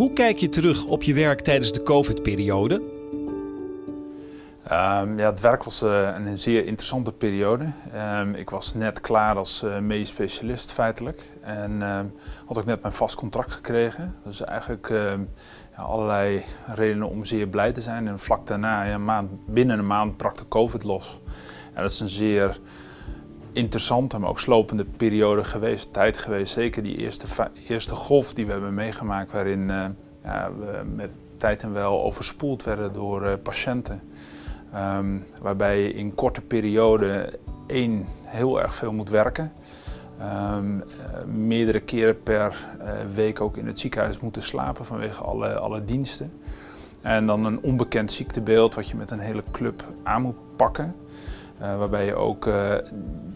Hoe kijk je terug op je werk tijdens de COVID-periode? Um, ja, het werk was uh, een zeer interessante periode. Um, ik was net klaar als uh, medisch specialist feitelijk. En um, had ik net mijn vast contract gekregen. Dus eigenlijk ja, allerlei redenen om zeer blij te zijn. En vlak daarna, ja, maand, binnen een maand, brak de COVID los. En dat is een zeer interessante, maar ook slopende periode geweest, tijd geweest. Zeker die eerste, eerste golf die we hebben meegemaakt, waarin uh, ja, we met tijd en wel overspoeld werden door uh, patiënten. Um, waarbij je in korte periode één heel erg veel moet werken. Um, uh, meerdere keren per week ook in het ziekenhuis moeten slapen vanwege alle, alle diensten. En dan een onbekend ziektebeeld wat je met een hele club aan moet pakken. Uh, waarbij je ook uh,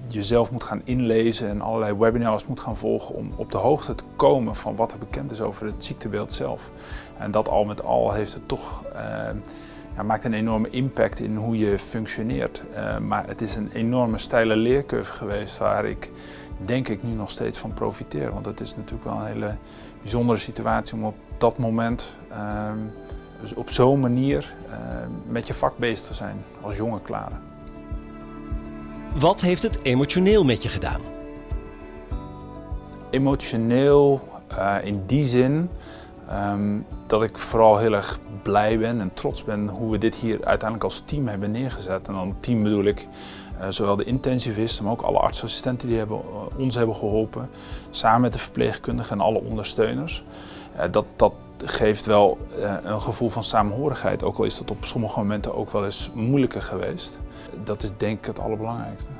jezelf moet gaan inlezen en allerlei webinars moet gaan volgen om op de hoogte te komen van wat er bekend is over het ziektebeeld zelf. En dat al met al heeft het toch, uh, ja, maakt een enorme impact in hoe je functioneert. maar het is een enorme steile leercurve geweest waar ik denk ik nu nog steeds van profiteer. Want het is natuurlijk wel een hele bijzondere situatie om op dat moment dus op zo'n manier met je vak bezig te zijn als jonge klaren. Wat heeft het emotioneel met je gedaan? Emotioneel uh, in die zin um, dat ik vooral heel erg blij ben en trots ben hoe we dit hier uiteindelijk als team hebben neergezet. En dan team bedoel ik uh, zowel de intensivisten, maar ook alle artsassistenten die hebben, uh, ons hebben geholpen. Samen met de verpleegkundigen en alle ondersteuners. dat, dat geeft wel een gevoel van samenhorigheid, ook al is dat op sommige momenten ook wel eens moeilijker geweest. Dat is denk ik het allerbelangrijkste.